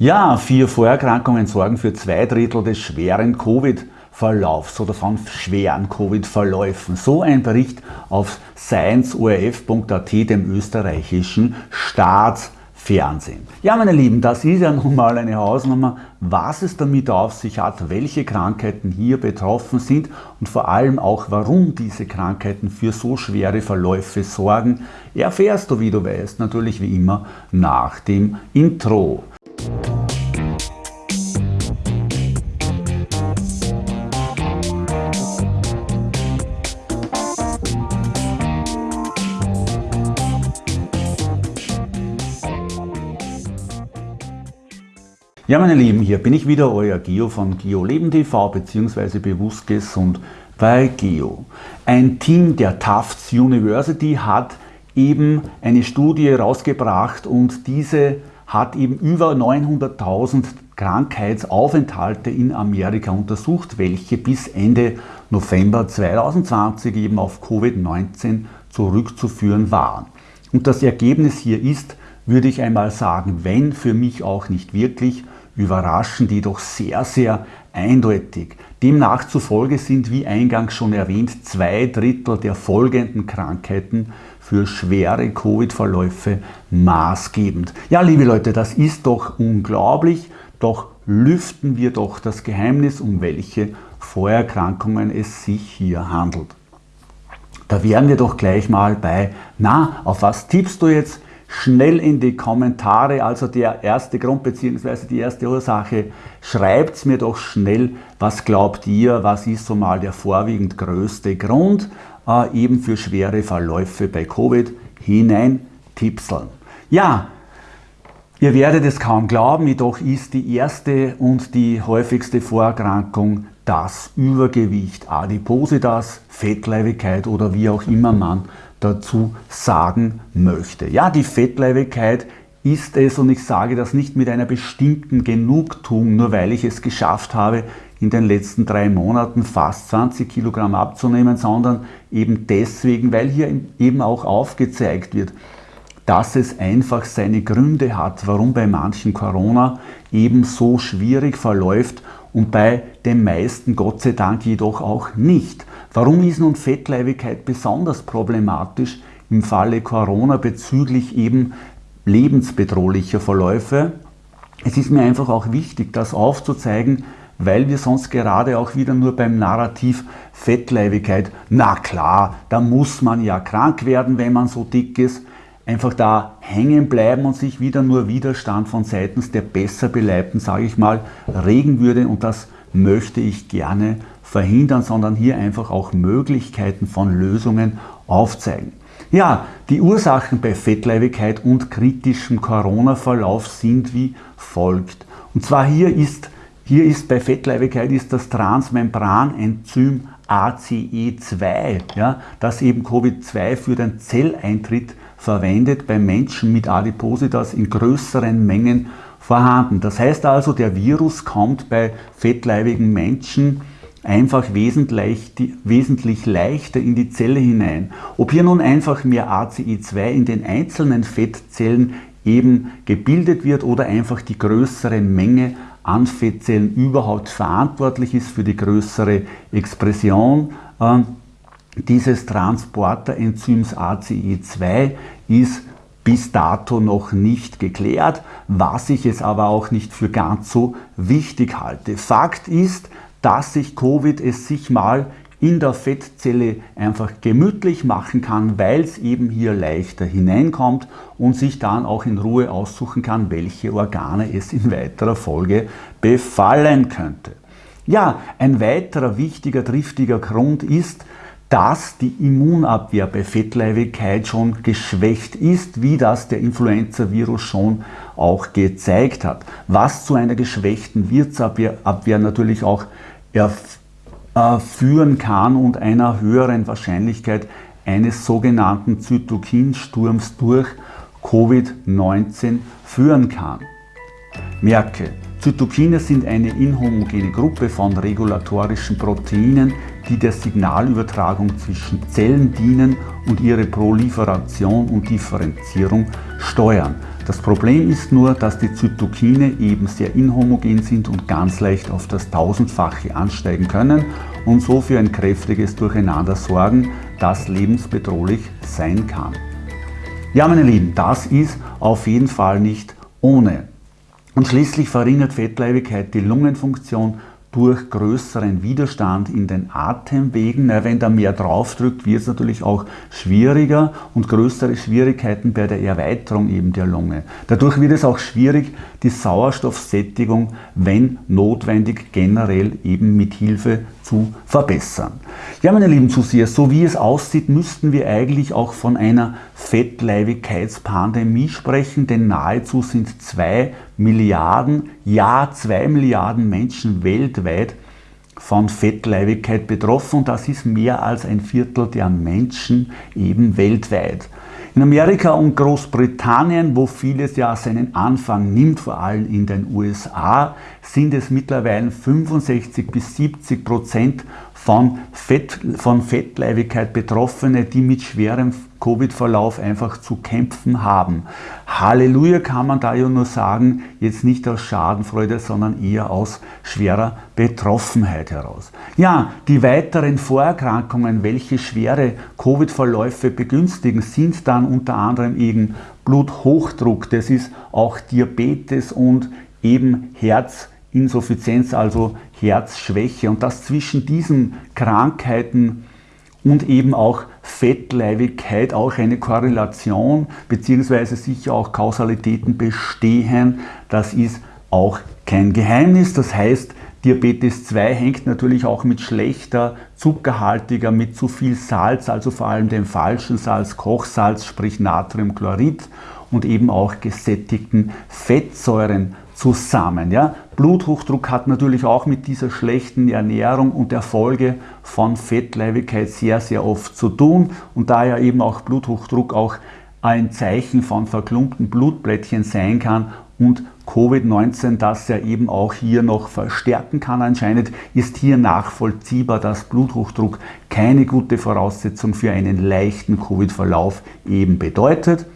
Ja, vier Vorerkrankungen sorgen für zwei Drittel des schweren Covid-Verlaufs oder von schweren Covid-Verläufen. So ein Bericht auf scienceorf.at, dem österreichischen Staatsfernsehen. Ja, meine Lieben, das ist ja nun mal eine Hausnummer, was es damit auf sich hat, welche Krankheiten hier betroffen sind und vor allem auch, warum diese Krankheiten für so schwere Verläufe sorgen, erfährst du, wie du weißt, natürlich wie immer nach dem Intro. Ja meine Lieben, hier bin ich wieder, euer Geo von GeoLeben TV bzw. Bewusst Gesund bei Geo. Ein Team der Tufts University hat eben eine Studie rausgebracht und diese hat eben über 900.000 Krankheitsaufenthalte in Amerika untersucht, welche bis Ende November 2020 eben auf Covid-19 zurückzuführen waren. Und das Ergebnis hier ist, würde ich einmal sagen, wenn für mich auch nicht wirklich überraschend, jedoch sehr, sehr eindeutig. Demnach zufolge sind, wie eingangs schon erwähnt, zwei Drittel der folgenden Krankheiten für schwere Covid-Verläufe maßgebend. Ja, liebe Leute, das ist doch unglaublich, doch lüften wir doch das Geheimnis, um welche Vorerkrankungen es sich hier handelt. Da wären wir doch gleich mal bei, na, auf was tippst du jetzt? Schnell in die Kommentare, also der erste Grund bzw. die erste Ursache, schreibt mir doch schnell, was glaubt ihr, was ist so mal der vorwiegend größte Grund äh, eben für schwere Verläufe bei Covid hinein tipseln. Ja, Ihr werdet es kaum glauben, jedoch ist die erste und die häufigste Vorerkrankung das Übergewicht, Adipositas, Fettleibigkeit oder wie auch immer man dazu sagen möchte. Ja, die Fettleibigkeit ist es und ich sage das nicht mit einer bestimmten Genugtuung, nur weil ich es geschafft habe, in den letzten drei Monaten fast 20 Kilogramm abzunehmen, sondern eben deswegen, weil hier eben auch aufgezeigt wird, dass es einfach seine Gründe hat, warum bei manchen Corona eben so schwierig verläuft und bei den meisten Gott sei Dank jedoch auch nicht. Warum ist nun Fettleibigkeit besonders problematisch im Falle Corona bezüglich eben lebensbedrohlicher Verläufe? Es ist mir einfach auch wichtig, das aufzuzeigen, weil wir sonst gerade auch wieder nur beim Narrativ Fettleibigkeit, na klar, da muss man ja krank werden, wenn man so dick ist, einfach da hängen bleiben und sich wieder nur Widerstand von seitens der besser beleibten, sage ich mal, regen würde und das möchte ich gerne verhindern, sondern hier einfach auch Möglichkeiten von Lösungen aufzeigen. Ja, die Ursachen bei Fettleibigkeit und kritischem Corona-Verlauf sind wie folgt. Und zwar hier ist, hier ist bei Fettleibigkeit ist das Transmembranenzym ACE2, ja, das eben Covid-2 für den Zelleintritt verwendet bei Menschen mit Adipositas in größeren Mengen vorhanden. Das heißt also, der Virus kommt bei fettleibigen Menschen einfach wesentlich, wesentlich leichter in die Zelle hinein. Ob hier nun einfach mehr ACE2 in den einzelnen Fettzellen eben gebildet wird oder einfach die größere Menge an Fettzellen überhaupt verantwortlich ist für die größere Expression äh, dieses Transporterenzyms ACE2 ist bis dato noch nicht geklärt, was ich es aber auch nicht für ganz so wichtig halte. Fakt ist, dass sich Covid es sich mal in der Fettzelle einfach gemütlich machen kann, weil es eben hier leichter hineinkommt und sich dann auch in Ruhe aussuchen kann, welche Organe es in weiterer Folge befallen könnte. Ja, ein weiterer wichtiger, triftiger Grund ist, dass die Immunabwehr bei Fettleibigkeit schon geschwächt ist, wie das der Influenza-Virus schon auch gezeigt hat. Was zu einer geschwächten Wirtsabwehr natürlich auch äh, führen kann und einer höheren Wahrscheinlichkeit eines sogenannten Zytokinsturms durch Covid-19 führen kann. Merke, Zytokine sind eine inhomogene Gruppe von regulatorischen Proteinen, die der Signalübertragung zwischen Zellen dienen und ihre Proliferation und Differenzierung steuern. Das Problem ist nur, dass die Zytokine eben sehr inhomogen sind und ganz leicht auf das Tausendfache ansteigen können und so für ein kräftiges Durcheinander sorgen, das lebensbedrohlich sein kann. Ja, meine Lieben, das ist auf jeden Fall nicht ohne. Und schließlich verringert Fettleibigkeit die Lungenfunktion durch größeren Widerstand in den Atemwegen. wenn da mehr draufdrückt, wird es natürlich auch schwieriger und größere Schwierigkeiten bei der Erweiterung eben der Lunge. Dadurch wird es auch schwierig, die Sauerstoffsättigung, wenn notwendig, generell eben mit Hilfe zu verbessern. Ja, meine lieben Zuseher, so wie es aussieht, müssten wir eigentlich auch von einer Fettleibigkeitspandemie sprechen, denn nahezu sind zwei Milliarden, ja zwei Milliarden Menschen weltweit von Fettleibigkeit betroffen und das ist mehr als ein Viertel der Menschen eben weltweit. In Amerika und Großbritannien, wo vieles ja seinen Anfang nimmt, vor allem in den USA, sind es mittlerweile 65 bis 70 Prozent von, Fett, von Fettleibigkeit Betroffene, die mit schwerem Covid-Verlauf einfach zu kämpfen haben. Halleluja kann man da ja nur sagen, jetzt nicht aus Schadenfreude, sondern eher aus schwerer Betroffenheit heraus. Ja, die weiteren Vorerkrankungen, welche schwere Covid-Verläufe begünstigen, sind dann unter anderem eben Bluthochdruck, das ist auch Diabetes und eben Herzinsuffizienz, also Herzschwäche. Und dass zwischen diesen Krankheiten und eben auch Fettleibigkeit auch eine Korrelation beziehungsweise sicher auch Kausalitäten bestehen. Das ist auch kein Geheimnis. Das heißt, Diabetes 2 hängt natürlich auch mit schlechter, zuckerhaltiger, mit zu viel Salz, also vor allem dem falschen Salz, Kochsalz, sprich Natriumchlorid und eben auch gesättigten Fettsäuren zusammen. Ja? Bluthochdruck hat natürlich auch mit dieser schlechten Ernährung und der Folge von Fettleibigkeit sehr, sehr oft zu tun und da ja eben auch Bluthochdruck auch ein Zeichen von verklumpten Blutplättchen sein kann und Covid-19 das ja eben auch hier noch verstärken kann anscheinend, ist hier nachvollziehbar, dass Bluthochdruck keine gute Voraussetzung für einen leichten Covid-Verlauf eben bedeutet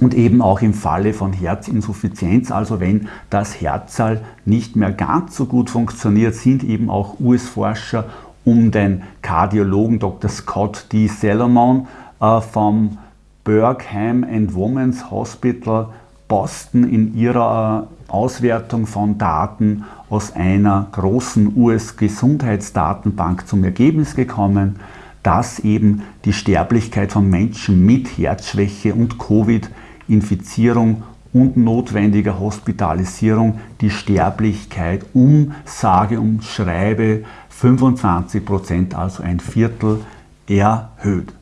und eben auch im Falle von Herzinsuffizienz, also wenn das Herzal nicht mehr ganz so gut funktioniert, sind eben auch US-Forscher um den Kardiologen Dr. Scott D. Salomon äh, vom Bergham and Women's Hospital Boston in ihrer äh, Auswertung von Daten aus einer großen US-Gesundheitsdatenbank zum Ergebnis gekommen, dass eben die Sterblichkeit von Menschen mit Herzschwäche und Covid Infizierung und notwendiger Hospitalisierung die Sterblichkeit um, sage und schreibe, 25 Prozent, also ein Viertel erhöht.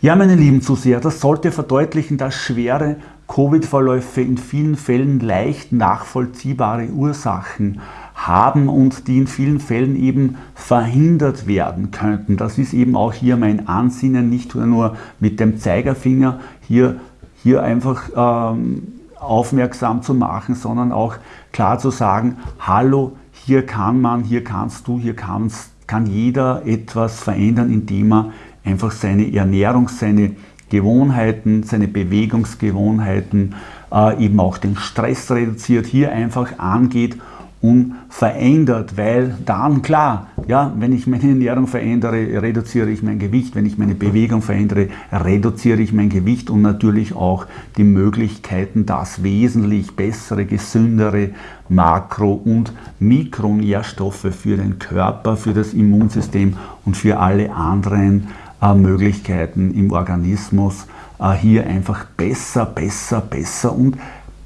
Ja, meine lieben Zuseher, das sollte verdeutlichen, dass schwere Covid-Verläufe in vielen Fällen leicht nachvollziehbare Ursachen haben und die in vielen Fällen eben verhindert werden könnten. Das ist eben auch hier mein Ansinnen, nicht nur mit dem Zeigerfinger hier hier einfach ähm, aufmerksam zu machen, sondern auch klar zu sagen, hallo, hier kann man, hier kannst du, hier kannst, kann jeder etwas verändern, indem er einfach seine Ernährung, seine Gewohnheiten, seine Bewegungsgewohnheiten, äh, eben auch den Stress reduziert, hier einfach angeht unverändert, weil dann klar, ja, wenn ich meine Ernährung verändere, reduziere ich mein Gewicht, wenn ich meine Bewegung verändere, reduziere ich mein Gewicht und natürlich auch die Möglichkeiten, dass wesentlich bessere, gesündere Makro- und Mikronährstoffe für den Körper, für das Immunsystem und für alle anderen äh, Möglichkeiten im Organismus äh, hier einfach besser, besser, besser und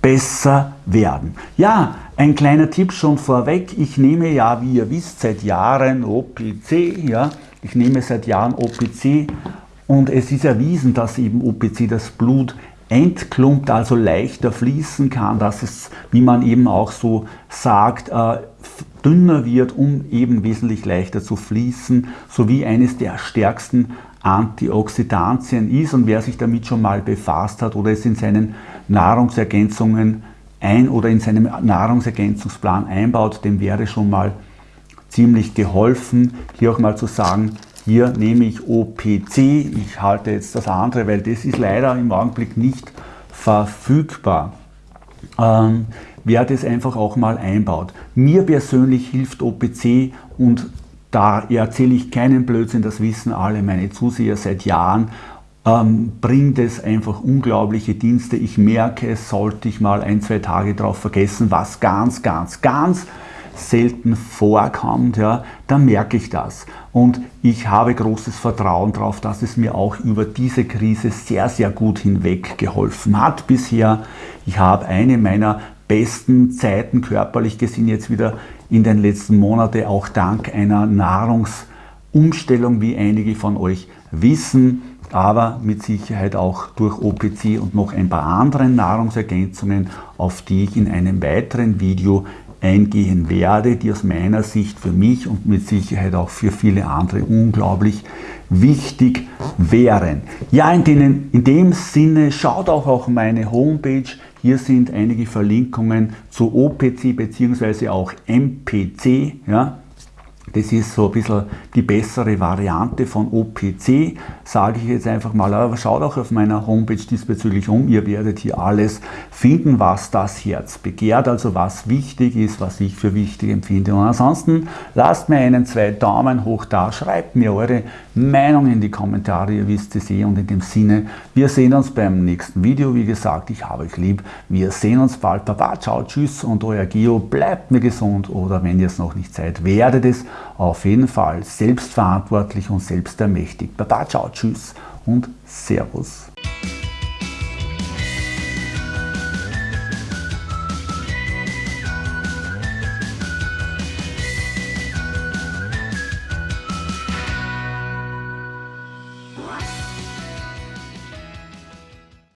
besser werden. Ja, ein kleiner Tipp schon vorweg. Ich nehme ja, wie ihr wisst, seit Jahren OPC. Ja, ich nehme seit Jahren OPC und es ist erwiesen, dass eben OPC das Blut entklumpt, also leichter fließen kann, dass es, wie man eben auch so sagt, äh, dünner wird, um eben wesentlich leichter zu fließen, sowie eines der stärksten Antioxidantien ist. Und wer sich damit schon mal befasst hat oder es in seinen Nahrungsergänzungen ein oder in seinem Nahrungsergänzungsplan einbaut, dem wäre schon mal ziemlich geholfen, hier auch mal zu sagen, hier nehme ich OPC, ich halte jetzt das andere, weil das ist leider im Augenblick nicht verfügbar. Ähm, wer das einfach auch mal einbaut. Mir persönlich hilft OPC und da erzähle ich keinen Blödsinn, das wissen alle meine Zuseher seit Jahren, ähm, bringt es einfach unglaubliche Dienste. Ich merke, es sollte ich mal ein, zwei Tage drauf vergessen, was ganz, ganz, ganz selten vorkommt, ja, dann merke ich das. Und ich habe großes Vertrauen darauf, dass es mir auch über diese Krise sehr, sehr gut hinweg geholfen hat bisher. Ich habe eine meiner besten Zeiten körperlich gesehen jetzt wieder in den letzten Monaten, auch dank einer Nahrungsumstellung, wie einige von euch wissen, aber mit Sicherheit auch durch OPC und noch ein paar anderen Nahrungsergänzungen, auf die ich in einem weiteren Video eingehen werde, die aus meiner Sicht für mich und mit Sicherheit auch für viele andere unglaublich wichtig wären. Ja, in, denen, in dem Sinne schaut auch auf meine Homepage. Hier sind einige Verlinkungen zu OPC bzw. auch MPC. Ja, das ist so ein bisschen die bessere Variante von OPC, sage ich jetzt einfach mal. Aber schaut auch auf meiner Homepage diesbezüglich um. Ihr werdet hier alles finden, was das Herz begehrt, also was wichtig ist, was ich für wichtig empfinde. Und ansonsten lasst mir einen zwei Daumen hoch da, schreibt mir eure Meinung in die Kommentare, ihr wisst es eh. Und in dem Sinne, wir sehen uns beim nächsten Video. Wie gesagt, ich habe euch lieb. Wir sehen uns bald. Baba, ciao, tschüss und euer Gio. Bleibt mir gesund oder wenn ihr es noch nicht seid, werdet es auf jeden Fall selbstverantwortlich und selbstermächtigt. Baba, ciao, tschüss und Servus.